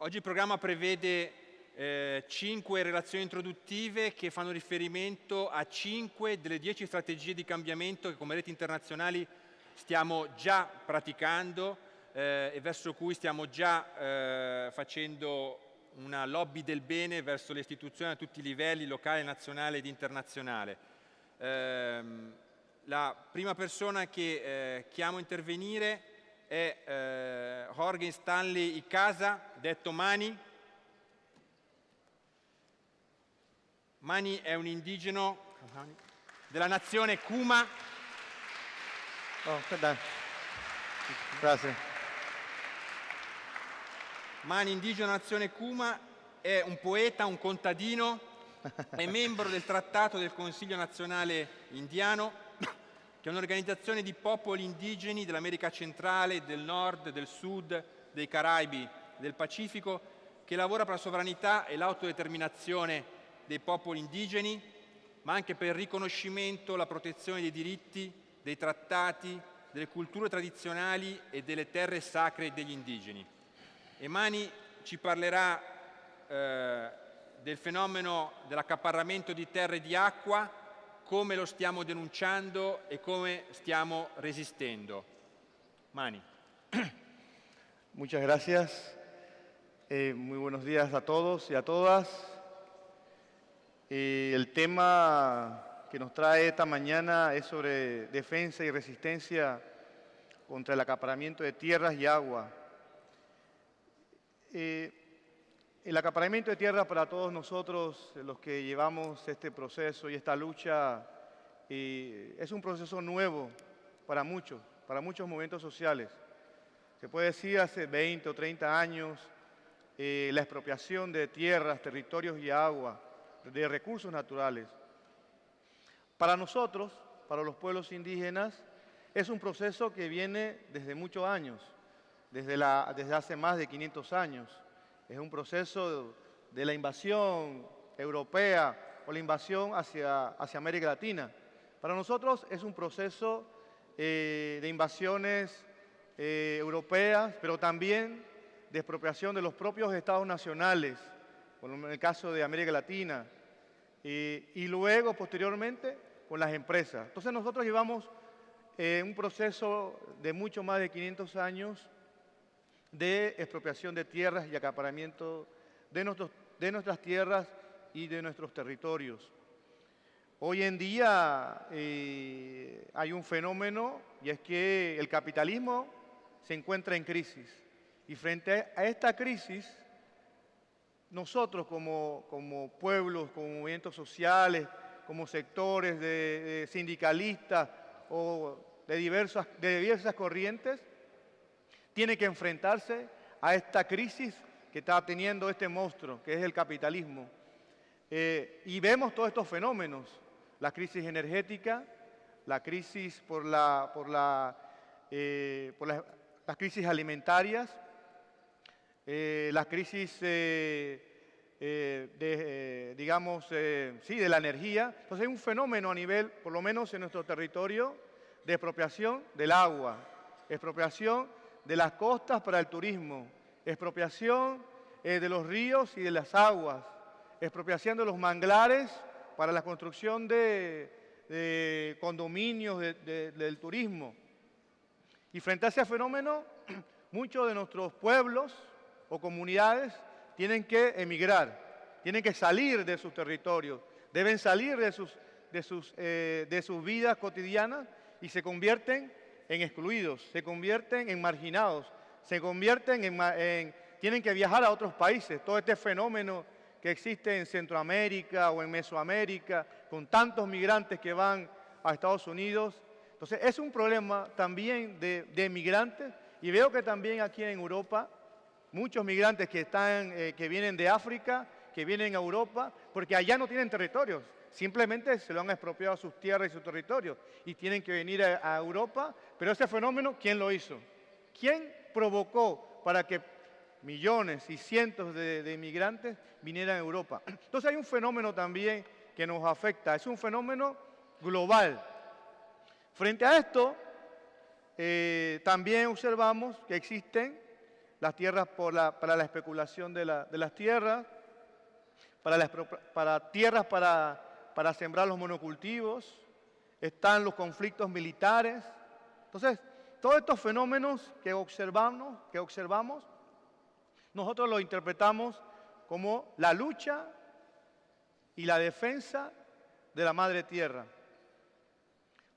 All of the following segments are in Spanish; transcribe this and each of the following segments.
Oggi il programma prevede eh, cinque relazioni introduttive che fanno riferimento a cinque delle dieci strategie di cambiamento che come reti internazionali stiamo già praticando eh, e verso cui stiamo già eh, facendo una lobby del bene verso le istituzioni a tutti i livelli, locale, nazionale ed internazionale. Ehm, la prima persona che eh, chiamo a intervenire è eh, Jorge Stanley Icasa, detto Mani. Mani è un indigeno della nazione Kuma. Oh. Gracias. Mani, indigeno nazione Kuma, è un poeta, un contadino, è membro del Trattato del Consiglio nazionale indiano, che è un'organizzazione di popoli indigeni dell'America centrale, del nord, del sud, dei Caraibi, del Pacifico, che lavora per la sovranità e l'autodeterminazione dei popoli indigeni, ma anche per il riconoscimento, la protezione dei diritti, dei trattati, delle culture tradizionali e delle terre sacre degli indigeni. Emani ci parlerà eh, del fenomeno dell'accaparramento di terre e di acqua, come lo stiamo denunciando e come stiamo resistendo. Mani. Muchas gracias. Eh, muy buenos días a todos y a todas. Eh, el tema que nos trae esta mañana es sobre defensa y resistencia contra el acaparamiento de tierras y agua. Eh, el acaparamiento de tierras para todos nosotros, los que llevamos este proceso y esta lucha, eh, es un proceso nuevo para muchos, para muchos movimientos sociales. Se puede decir hace 20 o 30 años la expropiación de tierras, territorios y agua de recursos naturales. Para nosotros, para los pueblos indígenas, es un proceso que viene desde muchos años, desde hace más de 500 años. Es un proceso de la invasión europea o la invasión hacia, hacia América Latina. Para nosotros es un proceso eh, de invasiones eh, europeas, pero también de expropiación de los propios estados nacionales, en el caso de América Latina, y, luego, posteriormente, con las empresas. Entonces nosotros llevamos eh, un proceso de mucho más de 500 años de expropiación de tierras y acaparamiento de, nuestros, de nuestras tierras y de nuestros territorios. Hoy en día eh, hay un fenómeno y es que el capitalismo se encuentra en crisis. Y frente a esta crisis, nosotros como, como pueblos, como movimientos sociales, como sectores de, sindicalistas o de diversas, de diversas corrientes, tiene que enfrentarse a esta crisis que está teniendo este monstruo, que es el capitalismo. Eh, y vemos todos estos fenómenos, la crisis energética, la crisis por, la, eh, las crisis alimentarias, eh, crisis, de, digamos, sí, de la energía. Entonces hay un fenómeno a nivel, por lo menos en nuestro territorio, de expropiación del agua, expropiación de las costas para el turismo, expropiación de los ríos y de las aguas, expropiación de los manglares para la construcción de, condominios del turismo. Y frente a ese fenómeno, muchos de nuestros pueblos, o comunidades tienen que emigrar, tienen que salir de sus territorios, deben salir de sus, de sus, eh, de sus vidas cotidianas y se convierten en excluidos, se convierten en marginados, se convierten en, tienen que viajar a otros países. Todo este fenómeno que existe en Centroamérica o en Mesoamérica, con tantos migrantes que van a Estados Unidos. Entonces, es un problema también de, de migrantes y veo que también aquí en Europa muchos migrantes que, están, eh, que vienen de África, que vienen a Europa, porque allá no tienen territorios, simplemente se lo han expropiado a sus tierras y sus territorios y tienen que venir a, Europa, pero ese fenómeno, ¿quién lo hizo? ¿Quién provocó para que millones y cientos de, inmigrantes vinieran a Europa? Entonces hay un fenómeno también que nos afecta, es un fenómeno global. Frente a esto, eh, también observamos que existen las tierras para la especulación de, las tierras, para, para tierras para, para sembrar los monocultivos, están los conflictos militares. Entonces, todos estos fenómenos que observamos, que observamos, nosotros los interpretamos como la lucha y la defensa de la madre tierra.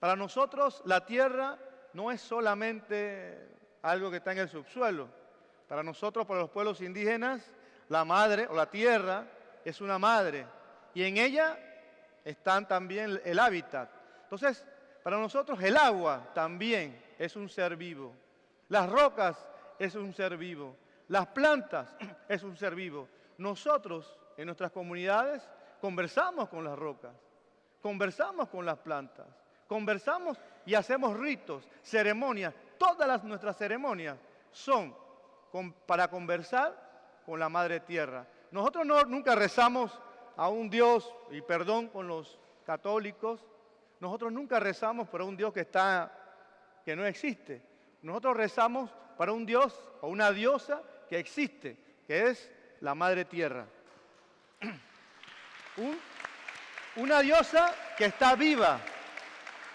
Para nosotros la tierra no es solamente algo que está en el subsuelo. Para nosotros, para los pueblos indígenas, la madre o la tierra es una madre y en ella están también el hábitat. Entonces, para nosotros el agua también es un ser vivo. Las rocas es un ser vivo. Las plantas es un ser vivo. Nosotros en nuestras comunidades conversamos con las rocas, conversamos con las plantas, conversamos y hacemos ritos, ceremonias. Todas las, nuestras ceremonias son para conversar con la Madre Tierra. Nosotros no, nunca rezamos a un Dios, y perdón con los católicos, nosotros nunca rezamos para un Dios que, está, que no existe. Nosotros rezamos para un Dios o una diosa que existe, que es la Madre Tierra. una diosa que está viva,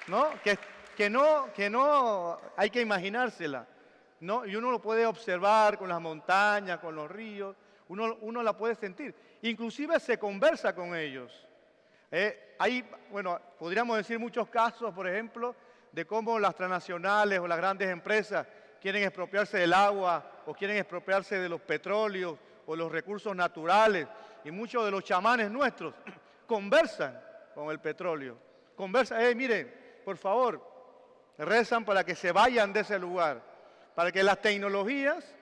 ¿no? Que, que, no, que no hay que imaginársela. ¿no? Y uno lo puede observar con las montañas, con los ríos, uno, uno la puede sentir. Inclusive se conversa con ellos. Eh, hay, bueno, podríamos decir muchos casos, por ejemplo, de cómo las transnacionales o las grandes empresas quieren expropiarse del agua o quieren expropiarse de los petróleos o los recursos naturales. Y muchos de los chamanes nuestros conversan con el petróleo. Conversan, eh, miren, por favor, rezan para que se vayan de ese lugar, para que las tecnologías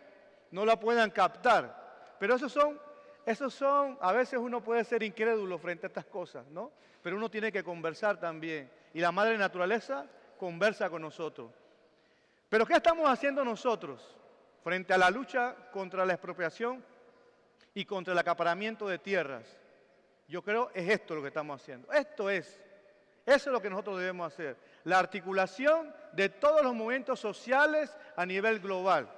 no la puedan captar. Pero esos son esos son, a veces uno puede ser incrédulo frente a estas cosas, ¿no? Pero uno tiene que conversar también. Y la madre naturaleza conversa con nosotros. Pero ¿qué estamos haciendo nosotros frente a la lucha contra la expropiación y contra el acaparamiento de tierras? Yo creo es esto lo que estamos haciendo. Esto es, eso es lo que nosotros debemos hacer. La articulación de todos los movimientos sociales a nivel global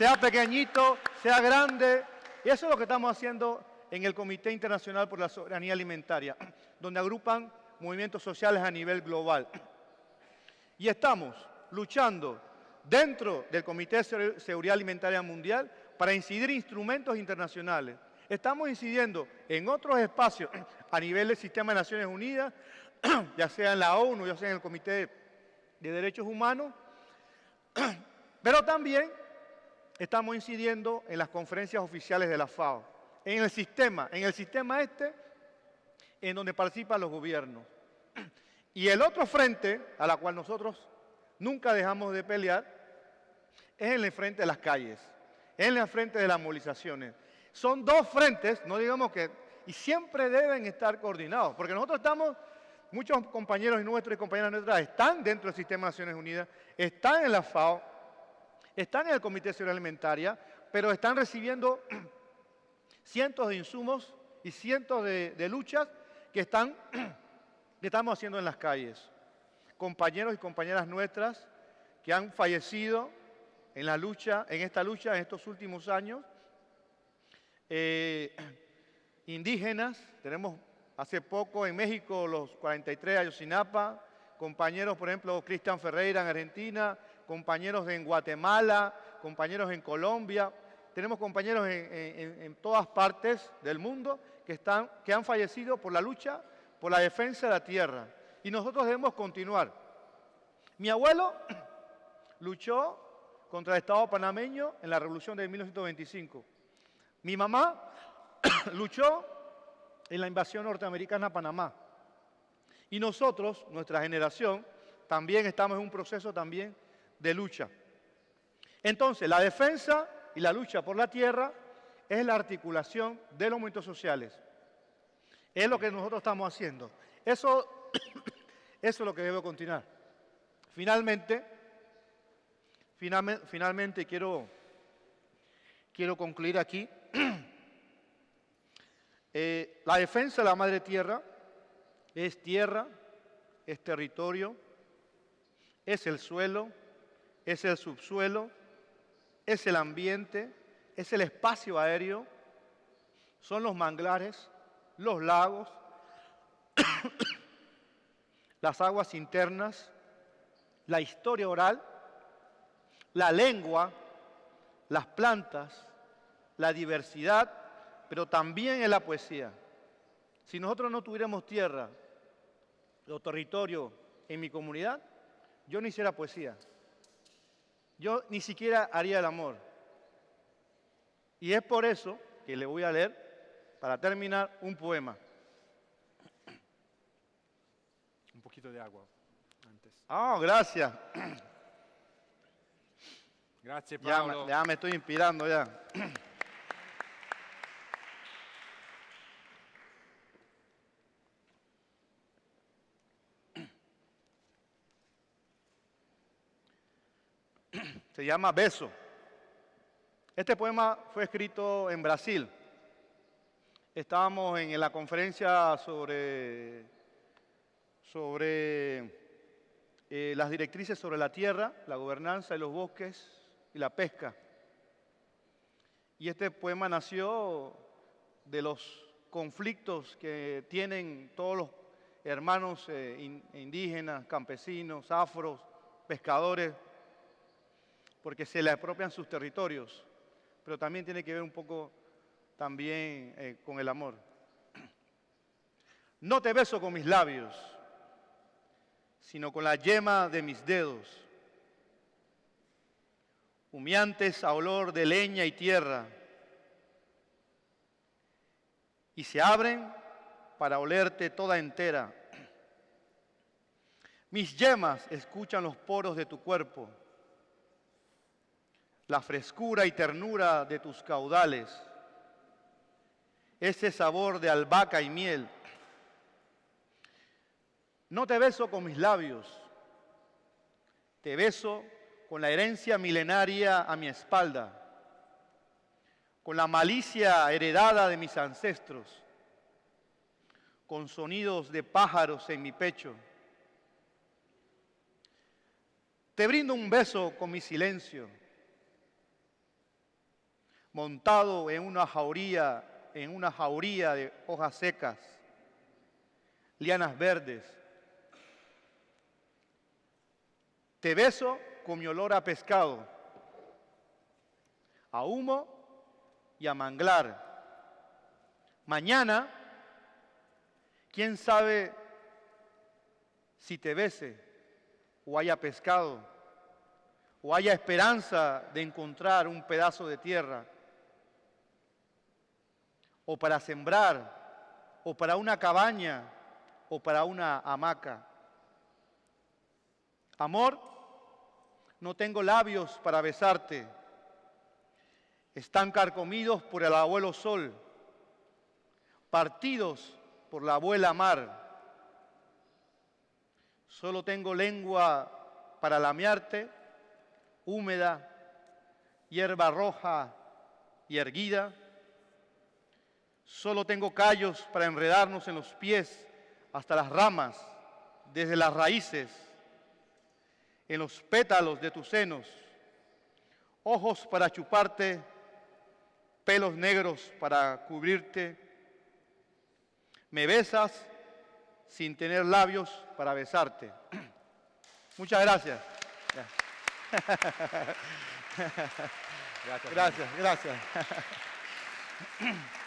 sea pequeñito, sea grande. Y eso es lo que estamos haciendo en el Comité Internacional por la Soberanía Alimentaria, donde agrupan movimientos sociales a nivel global. Y estamos luchando dentro del Comité de Seguridad Alimentaria Mundial para incidir instrumentos internacionales. Estamos incidiendo en otros espacios a nivel del Sistema de Naciones Unidas, ya sea en la ONU, ya sea en el Comité de Derechos Humanos, pero también estamos incidiendo en las conferencias oficiales de la FAO, en el sistema, en el sistema este, en donde participan los gobiernos. Y el otro frente, a la cual nosotros nunca dejamos de pelear, es en el frente de las calles, en el frente de las movilizaciones. Son dos frentes, no digamos que, y siempre deben estar coordinados, porque nosotros estamos, muchos compañeros nuestros y compañeras nuestras están dentro del sistema de Naciones Unidas, están en la FAO, están en el Comité Seguridad Alimentaria, pero están recibiendo cientos de insumos y cientos de, luchas que, están, que estamos haciendo en las calles. Compañeros y compañeras nuestras que han fallecido en la lucha, en esta lucha en estos últimos años. Eh, indígenas, tenemos hace poco en México los 43 de Ayotzinapa, compañeros, por ejemplo, Cristian Ferreira en Argentina, compañeros en Guatemala, compañeros en Colombia, tenemos compañeros en, todas partes del mundo que, están, que han fallecido por la lucha por la defensa de la tierra. Y nosotros debemos continuar. Mi abuelo luchó contra el Estado panameño en la revolución de 1925. Mi mamá luchó en la invasión norteamericana a Panamá. Y nosotros, nuestra generación, también estamos en un proceso también de lucha. Entonces, la defensa y la lucha por la tierra es la articulación de los movimientos sociales. Es lo que nosotros estamos haciendo. Eso, eso es lo que debe continuar. Finalmente, finalmente, finalmente quiero, quiero concluir aquí. Eh, la defensa de la madre tierra es tierra, es territorio, es el suelo, es el subsuelo, es el ambiente, es el espacio aéreo, son los manglares, los lagos, las aguas internas, la historia oral, la lengua, las plantas, la diversidad, pero también en la poesía. Si nosotros no tuviéramos tierra o territorio en mi comunidad, yo no hiciera poesía. Yo ni siquiera haría el amor. Y es por eso que le voy a leer, para terminar, un poema. Un poquito de agua antes. Ah, gracias. Grazie Ya, Paolo. me- ya me estoy inspirando ya. Se llama Beso. Este poema fue escrito en Brasil. Estábamos en la conferencia sobre, sobre eh, las directrices sobre la tierra, la gobernanza de los bosques y la pesca. Y este poema nació de los conflictos que tienen todos los hermanos eh, in- indígenas, campesinos, afros, pescadores, porque se le apropian sus territorios, pero también tiene que ver un poco también eh, con el amor. No te beso con mis labios, sino con la yema de mis dedos, humeantes a olor de leña y tierra, y se abren para olerte toda entera. Mis yemas escuchan los poros de tu cuerpo, la frescura y ternura de tus caudales, ese sabor de albahaca y miel. No te beso con mis labios, te beso con la herencia milenaria a mi espalda, con la malicia heredada de mis ancestros, con sonidos de pájaros en mi pecho. Te brindo un beso con mi silencio, montado en una jauría, en una jauría de hojas secas, lianas verdes. Te beso con mi olor a pescado, a humo y a manglar. Mañana, quién sabe si te bese o haya pescado o haya esperanza de encontrar un pedazo de tierra o para sembrar o para una cabaña o para una hamaca. Amor, no tengo labios para besarte. Están carcomidos por el abuelo sol, partidos por la abuela mar. Solo tengo lengua para lamearte, húmeda, hierba roja y erguida. Solo tengo callos para enredarnos en los pies hasta las ramas, desde las raíces, en los pétalos de tus senos, ojos para chuparte, pelos negros para cubrirte. Me besas sin tener labios para besarte. Muchas gracias. Grazie. Gracias, gracias.